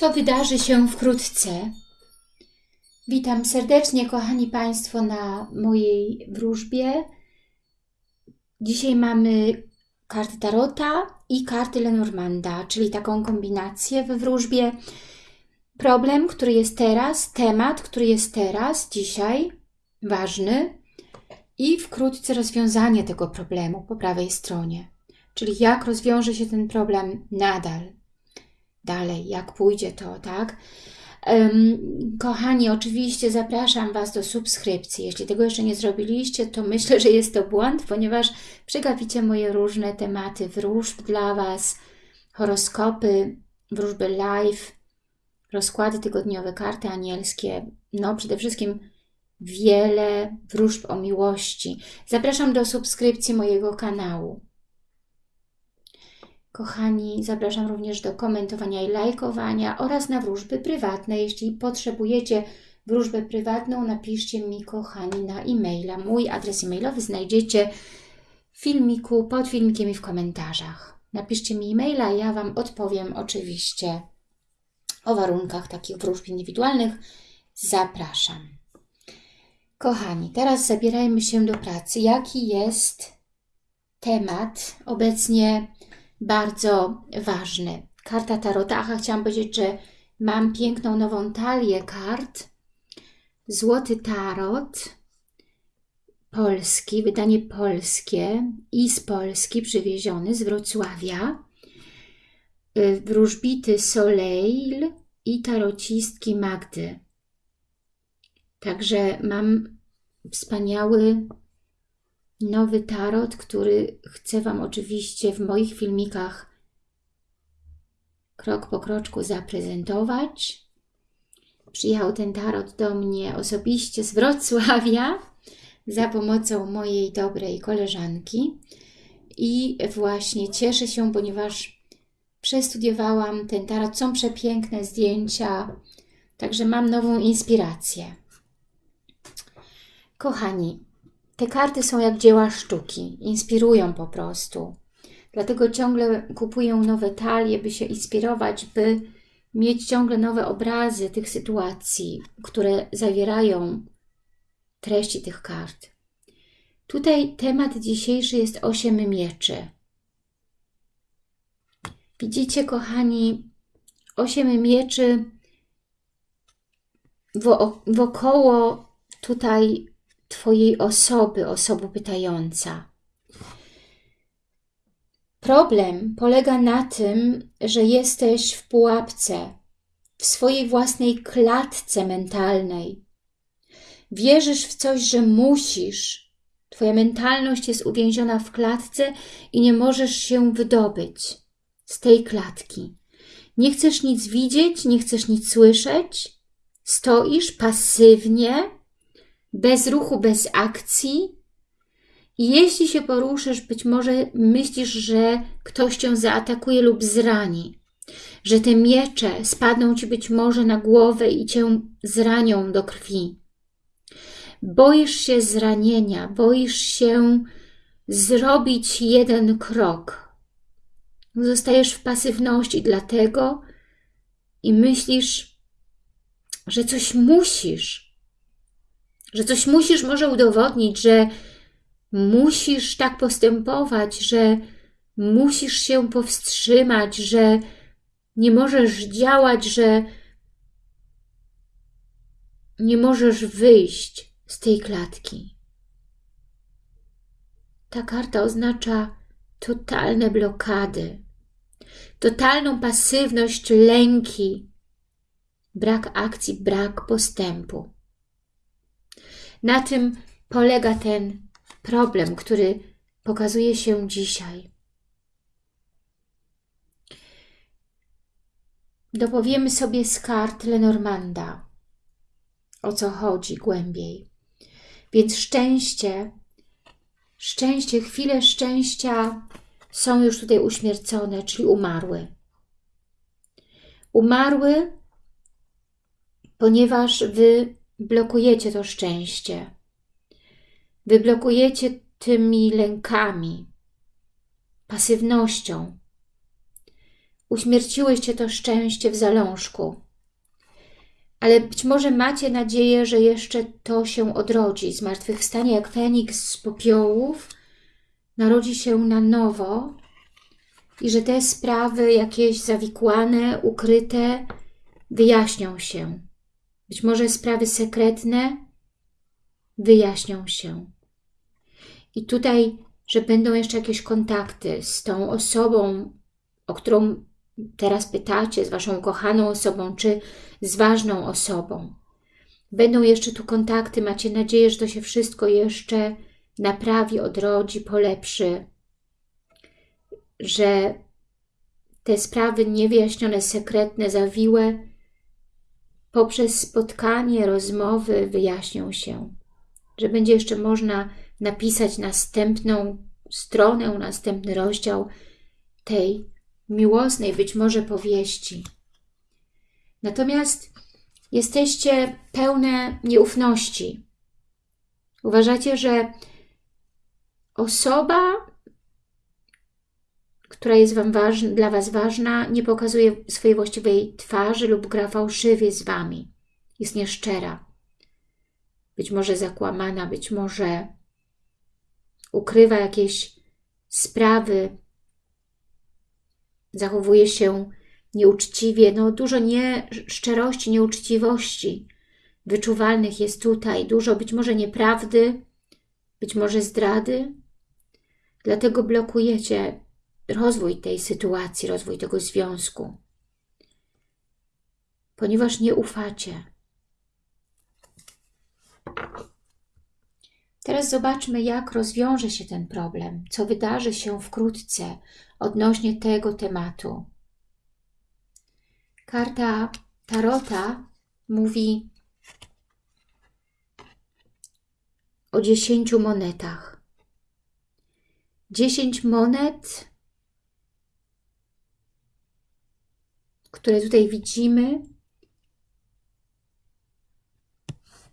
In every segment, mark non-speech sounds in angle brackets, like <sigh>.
co wydarzy się wkrótce. Witam serdecznie, kochani Państwo, na mojej wróżbie. Dzisiaj mamy karty Tarota i karty Lenormanda, czyli taką kombinację we wróżbie. Problem, który jest teraz, temat, który jest teraz, dzisiaj, ważny i wkrótce rozwiązanie tego problemu po prawej stronie. Czyli jak rozwiąże się ten problem nadal, dalej, jak pójdzie to, tak? Kochani, oczywiście zapraszam Was do subskrypcji. Jeśli tego jeszcze nie zrobiliście, to myślę, że jest to błąd, ponieważ przegapicie moje różne tematy wróżb dla Was, horoskopy, wróżby live, rozkłady tygodniowe, karty anielskie, no przede wszystkim wiele wróżb o miłości. Zapraszam do subskrypcji mojego kanału. Kochani, zapraszam również do komentowania i lajkowania oraz na wróżby prywatne. Jeśli potrzebujecie wróżbę prywatną, napiszcie mi, kochani, na e-maila. Mój adres e-mailowy znajdziecie w filmiku, pod filmikiem i w komentarzach. Napiszcie mi e-maila, ja Wam odpowiem oczywiście o warunkach takich wróżb indywidualnych. Zapraszam. Kochani, teraz zabierajmy się do pracy. Jaki jest temat obecnie bardzo ważny. Karta Tarota. Aha, chciałam powiedzieć, że mam piękną nową talię kart. Złoty Tarot. Polski, wydanie polskie i z Polski przywieziony z Wrocławia. Y, wróżbity Soleil i tarocistki Magdy. Także mam wspaniały nowy tarot, który chcę Wam oczywiście w moich filmikach krok po kroczku zaprezentować. Przyjechał ten tarot do mnie osobiście z Wrocławia <laughs> za pomocą mojej dobrej koleżanki i właśnie cieszę się, ponieważ przestudiowałam ten tarot. Są przepiękne zdjęcia, także mam nową inspirację. Kochani, te karty są jak dzieła sztuki, inspirują po prostu. Dlatego ciągle kupuję nowe talie, by się inspirować, by mieć ciągle nowe obrazy tych sytuacji, które zawierają treści tych kart. Tutaj temat dzisiejszy jest osiem mieczy. Widzicie, kochani, osiem mieczy wokoło tutaj Twojej osoby, osoba pytająca. Problem polega na tym, że jesteś w pułapce, w swojej własnej klatce mentalnej. Wierzysz w coś, że musisz. Twoja mentalność jest uwięziona w klatce i nie możesz się wydobyć z tej klatki. Nie chcesz nic widzieć, nie chcesz nic słyszeć. Stoisz pasywnie, bez ruchu, bez akcji. Jeśli się poruszysz, być może myślisz, że ktoś cię zaatakuje lub zrani, że te miecze spadną ci być może na głowę i cię zranią do krwi. Boisz się zranienia, boisz się zrobić jeden krok. Zostajesz w pasywności dlatego i myślisz, że coś musisz, że coś musisz może udowodnić, że musisz tak postępować, że musisz się powstrzymać, że nie możesz działać, że nie możesz wyjść z tej klatki. Ta karta oznacza totalne blokady, totalną pasywność, lęki, brak akcji, brak postępu. Na tym polega ten problem, który pokazuje się dzisiaj. Dopowiemy sobie z kart Lenormanda, o co chodzi głębiej. Więc szczęście, szczęście, chwile szczęścia są już tutaj uśmiercone, czyli umarły. Umarły, ponieważ Wy blokujecie to szczęście. Wyblokujecie tymi lękami, pasywnością. uśmierciłyście to szczęście w zalążku. Ale być może macie nadzieję, że jeszcze to się odrodzi. Zmartwychwstanie jak Feniks z popiołów narodzi się na nowo i że te sprawy jakieś zawikłane, ukryte wyjaśnią się. Być może sprawy sekretne wyjaśnią się. I tutaj, że będą jeszcze jakieś kontakty z tą osobą, o którą teraz pytacie, z Waszą kochaną osobą, czy z ważną osobą. Będą jeszcze tu kontakty, macie nadzieję, że to się wszystko jeszcze naprawi, odrodzi, polepszy, że te sprawy niewyjaśnione, sekretne, zawiłe, poprzez spotkanie, rozmowy wyjaśnią się, że będzie jeszcze można napisać następną stronę, następny rozdział tej miłosnej być może powieści. Natomiast jesteście pełne nieufności. Uważacie, że osoba, która jest wam dla Was ważna, nie pokazuje swojej właściwej twarzy lub gra fałszywie z Wami. Jest nieszczera. Być może zakłamana, być może ukrywa jakieś sprawy, zachowuje się nieuczciwie. No, dużo nieszczerości, nieuczciwości wyczuwalnych jest tutaj. Dużo być może nieprawdy, być może zdrady. Dlatego blokujecie rozwój tej sytuacji, rozwój tego związku. Ponieważ nie ufacie. Teraz zobaczmy, jak rozwiąże się ten problem, co wydarzy się wkrótce odnośnie tego tematu. Karta Tarota mówi o dziesięciu monetach. Dziesięć monet, które tutaj widzimy,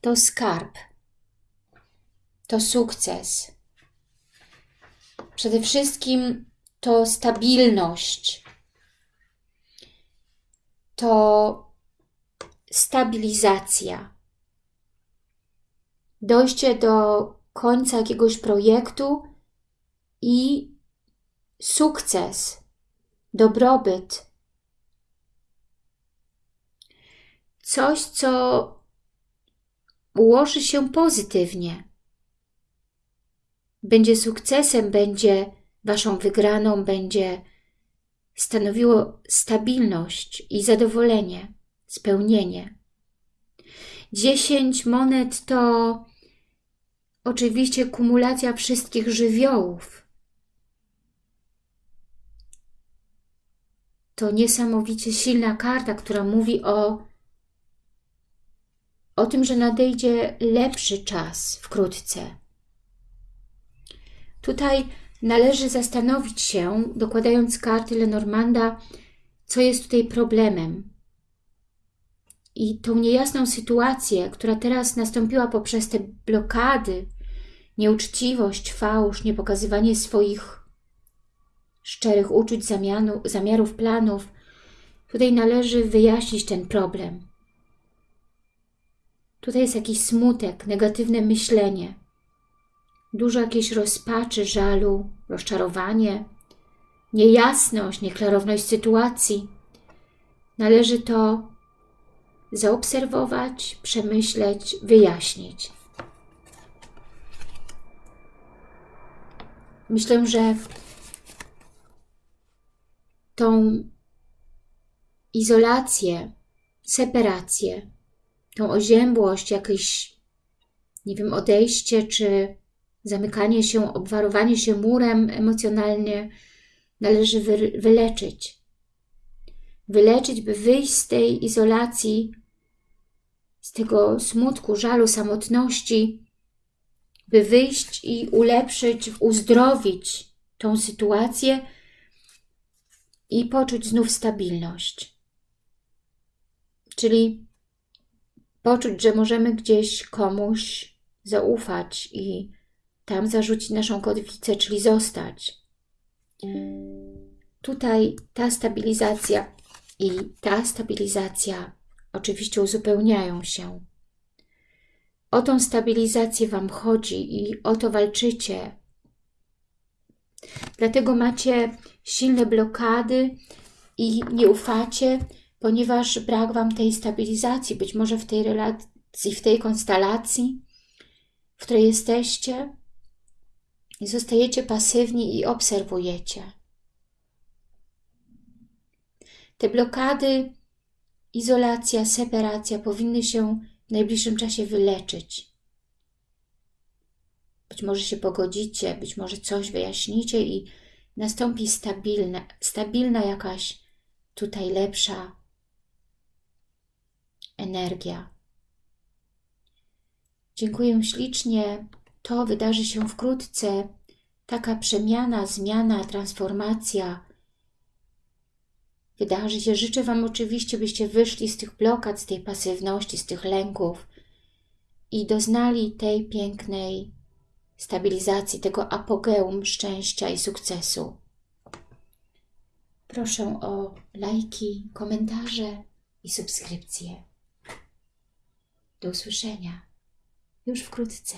to skarb to sukces. Przede wszystkim to stabilność, to stabilizacja. Dojście do końca jakiegoś projektu i sukces, dobrobyt. Coś, co ułoży się pozytywnie będzie sukcesem, będzie Waszą wygraną, będzie stanowiło stabilność i zadowolenie, spełnienie. Dziesięć monet to oczywiście kumulacja wszystkich żywiołów. To niesamowicie silna karta, która mówi o, o tym, że nadejdzie lepszy czas wkrótce Tutaj należy zastanowić się, dokładając karty Lenormanda, co jest tutaj problemem. I tą niejasną sytuację, która teraz nastąpiła poprzez te blokady, nieuczciwość, fałsz, niepokazywanie swoich szczerych uczuć, zamianu, zamiarów, planów, tutaj należy wyjaśnić ten problem. Tutaj jest jakiś smutek, negatywne myślenie – dużo jakiejś rozpaczy, żalu, rozczarowanie, niejasność, nieklarowność sytuacji. Należy to zaobserwować, przemyśleć, wyjaśnić. Myślę, że tą izolację, separację, tą oziębłość, jakieś, nie wiem, odejście czy zamykanie się, obwarowanie się murem emocjonalnie należy wy, wyleczyć. Wyleczyć, by wyjść z tej izolacji, z tego smutku, żalu, samotności, by wyjść i ulepszyć, uzdrowić tą sytuację i poczuć znów stabilność. Czyli poczuć, że możemy gdzieś komuś zaufać i tam zarzucić naszą kotwicę, czyli zostać. tutaj ta stabilizacja i ta stabilizacja oczywiście uzupełniają się. O tą stabilizację Wam chodzi i o to walczycie. Dlatego macie silne blokady i nie ufacie, ponieważ brak Wam tej stabilizacji, być może w tej relacji, w tej konstelacji, w której jesteście i zostajecie pasywni i obserwujecie. Te blokady, izolacja, separacja powinny się w najbliższym czasie wyleczyć. Być może się pogodzicie, być może coś wyjaśnicie i nastąpi stabilna, stabilna jakaś tutaj lepsza energia. Dziękuję ślicznie. To wydarzy się wkrótce. Taka przemiana, zmiana, transformacja wydarzy się. Życzę Wam oczywiście, byście wyszli z tych blokad, z tej pasywności, z tych lęków i doznali tej pięknej stabilizacji, tego apogeum szczęścia i sukcesu. Proszę o lajki, komentarze i subskrypcje. Do usłyszenia już wkrótce.